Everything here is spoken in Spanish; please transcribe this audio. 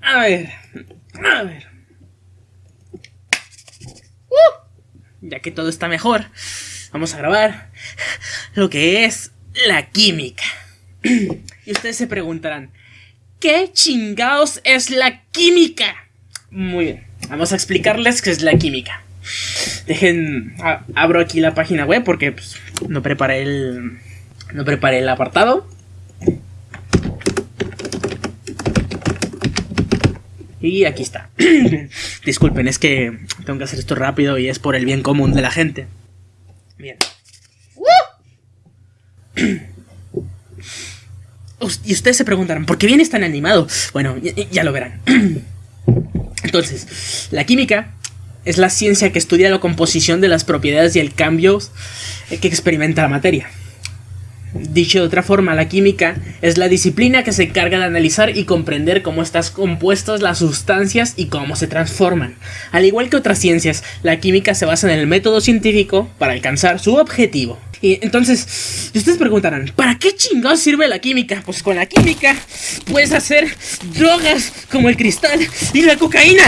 A ver, a ver. Uh, ya que todo está mejor, vamos a grabar lo que es la química. Y ustedes se preguntarán, ¿qué chingados es la química? Muy bien, vamos a explicarles qué es la química. Dejen, abro aquí la página web porque pues, no preparé el, no preparé el apartado. Y aquí está. Disculpen, es que tengo que hacer esto rápido y es por el bien común de la gente. Bien. Y ustedes se preguntarán, ¿por qué vienes tan animado? Bueno, ya, lo verán. Entonces, la química es la ciencia que estudia la composición de las propiedades y el cambio que experimenta la materia. Dicho de otra forma, la química es la disciplina que se encarga de analizar y comprender cómo están compuestas las sustancias y cómo se transforman. Al igual que otras ciencias, la química se basa en el método científico para alcanzar su objetivo. Y entonces, ustedes preguntarán, ¿para qué chingados sirve la química? Pues con la química puedes hacer drogas como el cristal y la cocaína.